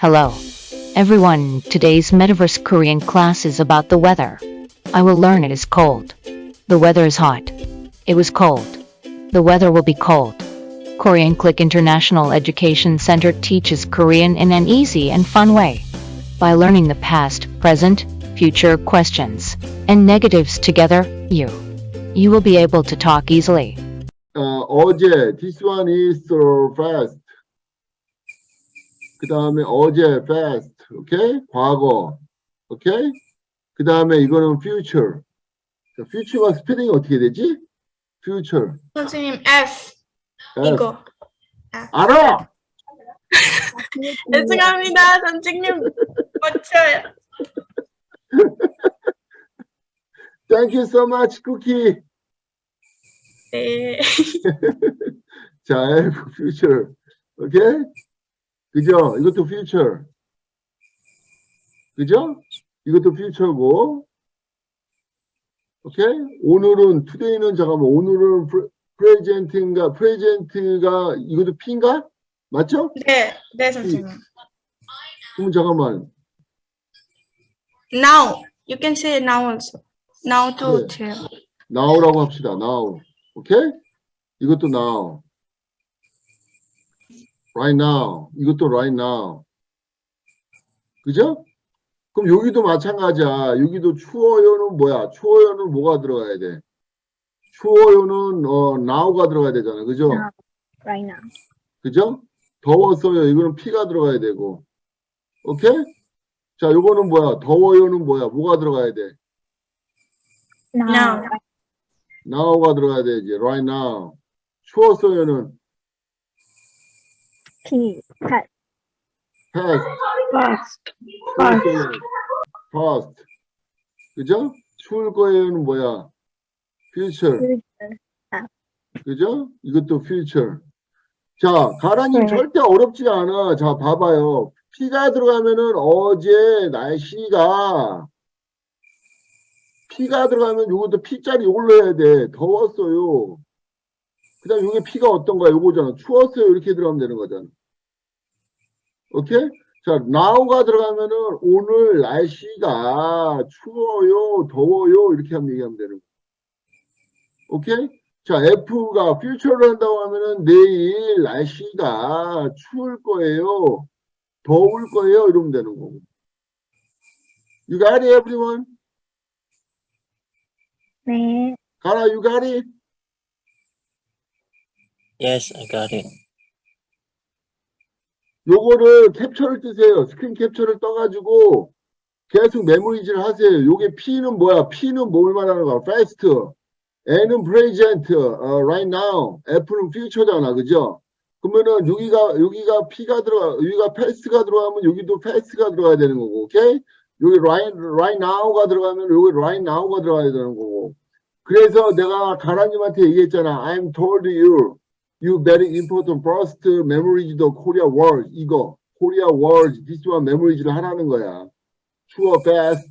Hello. Everyone, today's Metaverse Korean class is about the weather. I will learn it is cold. The weather is hot. It was cold. The weather will be cold. Korean Click International Education Center teaches Korean in an easy and fun way. By learning the past, present, future questions, and negatives together, you. You will be able to talk easily. Uh, 어제, this one is so fast. 그 다음에 어제 fast. 오케이? 과거. 오케이? 그 다음에 이거는 future. 자, future가 스페링이 어떻게 되지? future. 선생님 F F. 이거 알아! 죄송합니다 선생님 맞춰요 Thank you so much, 쿠키. 네 자, F, future. 오케이? 그죠? 이것도 future. 그죠? 이것도 future고. 오케이? 오늘은, today는 잠깐만, 오늘은 present인가, present가, 이것도 P인가? 맞죠? 네, 네 선생님 그럼 잠깐만. now you can say now also now to 네. tell now라고 합시다. now. 오케이? 이것도 now. Right now. 이것도 right now. 그죠? 그럼 여기도 마찬가지야. 여기도 추워요는 뭐야? 추워요는 뭐가 들어가야 돼? 추워요는 어, now가 들어가야 되잖아. 그죠? right now. 그죠? 더웠어요. 이거는 P가 들어가야 되고. 오케이? 자, 요거는 뭐야? 더워요는 뭐야? 뭐가 들어가야 돼? now now가 들어가야 되지. right now. 추웠어요는 P, past, past. past, 추웠어요. past. 그죠? 추울 거예요는 뭐야? future. future. 그죠? 이것도 future. 자, 가라님 네. 절대 어렵지가 않아. 자, 봐봐요. P가 들어가면은 어제 날씨가 P가 들어가면 요것도 P자리 올려야 돼. 더웠어요. 그 다음 요게 P가 어떤 거야? 요거잖아. 추웠어요. 이렇게 들어가면 되는 거잖아. 오케이? 자, now가 들어가면은 오늘 날씨가 추워요, 더워요. 이렇게 하면 얘기하면 되는 거야. 오케이? 자, F가 future를 한다고 하면은 내일 날씨가 추울 거예요. 더울 거예요. 이러면 되는 거고. You got it, everyone? 네, 가라, you got it? Yes, I got it. 요거를 캡처를 뜨세요. 스크린 캡처를 떠가지고 계속 memorize를 하세요. 요게 P는 뭐야? P는 뭘 말하는 거야? past. N은 present, 어, right now. F는 future잖아. 그죠? 그러면은 여기가 여기가 P가 들어가 여기가 past가 들어가면 여기도 past가 들어가야 되는 거고. 오케이? 여기 right, right now가 들어가면 여기 right now가 들어가야 되는 거고. 그래서 내가 가라님한테 얘기했잖아. I'm told you. You very important first memorize the Korea words. 이거. Korea words. This one memorize를 하라는 거야. True, past,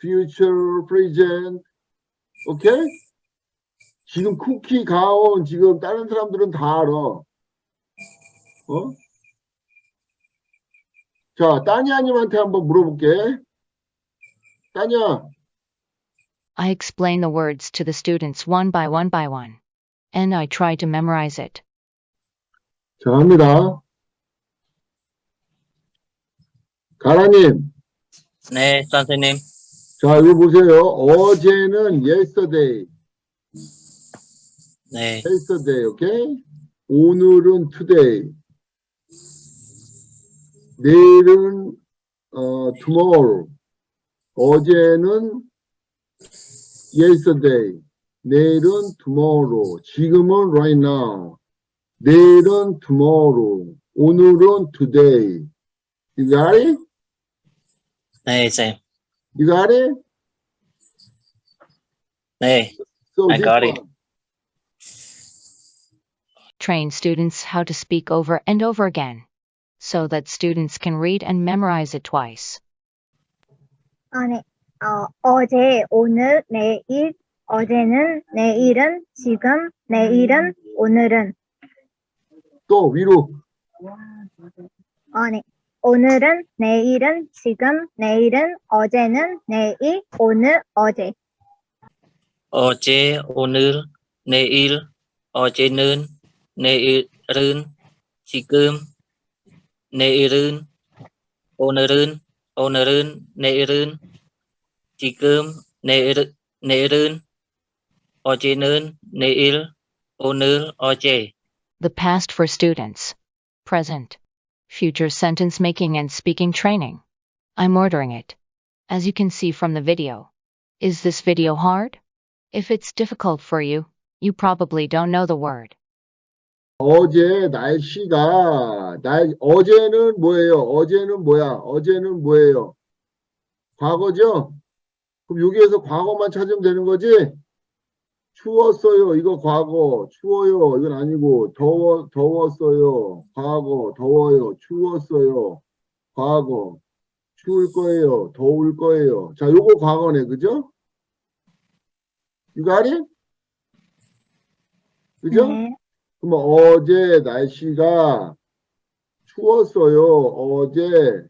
future, present. 오케이? 지금 쿠키, 가온, 지금 다른 사람들은 다 알아. 어? 자, 따니아님한테 한번 물어볼게. 따니아, I explain the words to the students one by one by one. And I try to memorize it. 자, 갑니다. 가라님, 네, 선생님. 자, 이거 보세요. 어제는 yesterday, 네, yesterday, 오케이? 오늘은 today. 내일은 어, tomorrow. 어제는 yesterday. 내일은 tomorrow. 지금은 right now. 내일은 tomorrow. 오늘은 today. You got it? 네, 쌤. You got it? 네, So I this got it. one. Train students how to speak over and over again. So that students can read and memorize it twice. 아, 네. 어, 어제, 오늘, 내일, 어제는, 내일은, 지금, 내일은, 오늘은, 또 위로. 어, 네. 오늘은, 내일은, 지금, 내일은, 어제는, 내일, 오늘, 어제. 어제, 오늘, 내일, 어제는, 내일은, 지금, 내일은, 오늘은, 오늘은, 내일은, 지금, 내일, 내일은, 어제는, 내일, 오늘, 어제. The past for students. Present. Future sentence making and speaking training. I'm ordering it. As you can see from the video. Is this video hard? If it's difficult for you, you probably don't know the word. 어제 날씨가 날 어제는 뭐예요? 어제는 뭐야? 어제는 뭐예요? 과거죠? 그럼 여기에서 과거만 찾으면 되는 거지? 추웠어요. 이거 과거. 추워요. 이건 아니고 더워 더웠어요. 과거. 더워요. 추웠어요. 과거. 추울 거예요. 더울 거예요. 자, 요거 과거네. 그죠? It? 그죠? 네. 그럼 어제 날씨가 추웠어요. 어제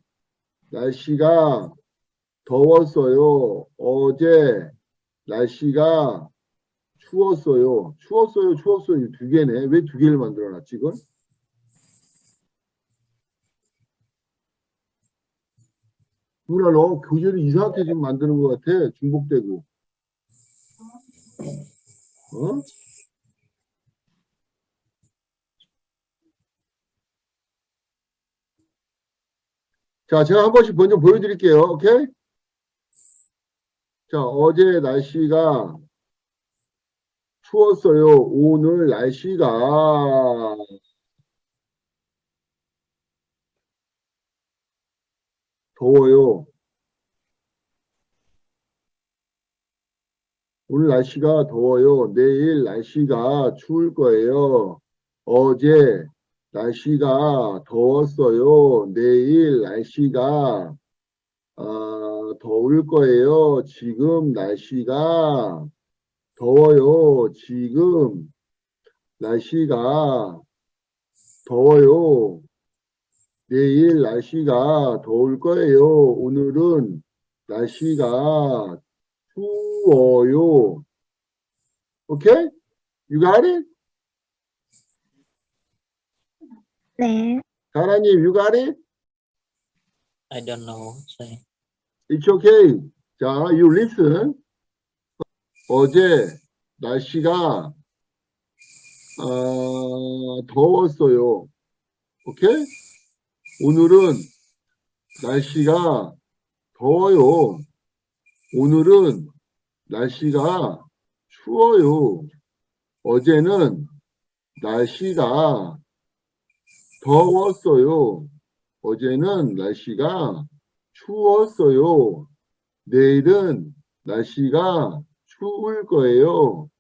날씨가 더웠어요. 어제 날씨가 추웠어요. 추웠어요. 추웠어요. 두 개네. 왜 두 개를 만들어 놨지, 이걸? 누나 너 교재를 이상하게 지금 만드는 것 같아. 중복되고. 어? 자, 제가 한 번씩 먼저 보여드릴게요. 오케이? 자, 어제 날씨가 추웠어요. 오늘 날씨가 더워요. 오늘 날씨가 더워요. 내일 날씨가 추울 거예요. 어제 날씨가 더웠어요. 내일 날씨가 어, 더울 거예요. 지금 날씨가 더워요. 지금 날씨가 더워요. 내일 날씨가 더울 거예요. 오늘은 날씨가 추워요. 오케이? You got it? 네. 가라님, you got it? I don't know. Say. It's okay. 자, you listen. 어제 날씨가 어, 더웠어요. 오케이? 오늘은 날씨가 더워요. 오늘은 날씨가 추워요. 어제는 날씨가 더웠어요. 어제는 날씨가 추웠어요. 내일은 날씨가 추울 거예요.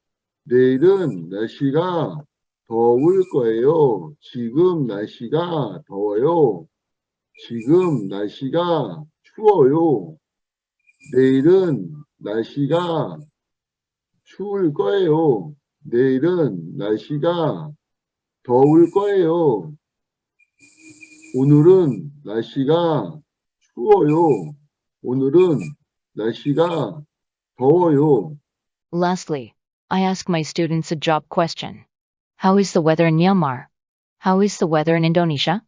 내일은 날씨가 더울 거예요. 지금 날씨가 더워요. 지금 날씨가 추워요. 내일은 날씨가 추울 거예요. 내일은 날씨가 더울 거예요. 오늘은 날씨가 추워요. 오늘은 날씨가 더워요. Lastly, I ask my students a job question. How is the weather in Myanmar? How is the weather in Indonesia?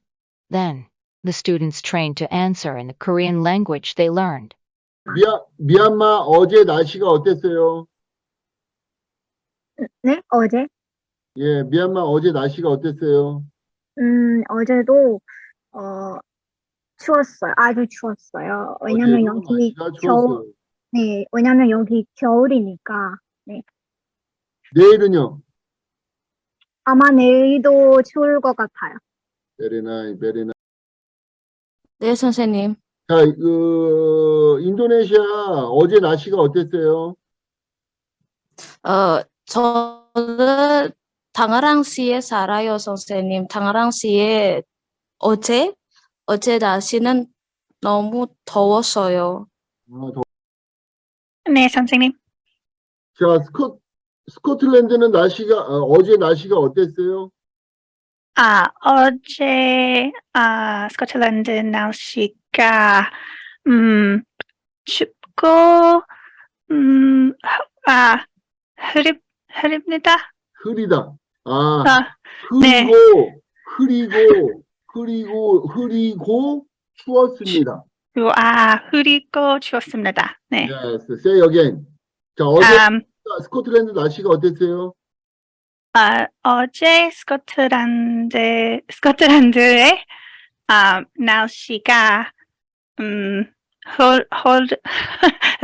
Then, the students trained to answer in the Korean language they learned. 미얀, 미얀마 어제 날씨가 어땠어요? 네, 어제. 예, 미얀마 어제 날씨가 어땠어요? 음, 어제도, 어, 추웠어요. 아주 추웠어요. 왜냐면 어제도 여기 날씨가 겨울, 추웠어요. 네, 왜냐면 여기 겨울이니까. 내일은요? 아마 내일도 추울 것 같아요. Very nice, very nice. 네, 선생님. 자, 그 인도네시아 어제 날씨가 어땠어요? 어, 저는 당아랑시에 살아요, 선생님. 당아랑시에 어제, 어제 날씨는 너무 더웠어요. 아, 더- 네, 선생님. 자, 스코, 스코틀랜드는 날씨가 어, 어제 날씨가 어땠어요? 아, 어제, 아, 스코틀랜드 날씨가, 음, 춥고, 음, 흐- 아, 흐립, 흐립니다. 흐리다. 아, 아, 네. 흐리고, 흐리고, 흐리고, 흐리고, 추웠습니다. 그리고, 아, 흐리고 추웠습니다. 네. Yes, say again. 자, 어제 음, 스코틀랜드 날씨가 어땠어요? 아, 어제 스코틀랜드, 스코틀랜드의, 아, 날씨가, 음, 홀, 홀,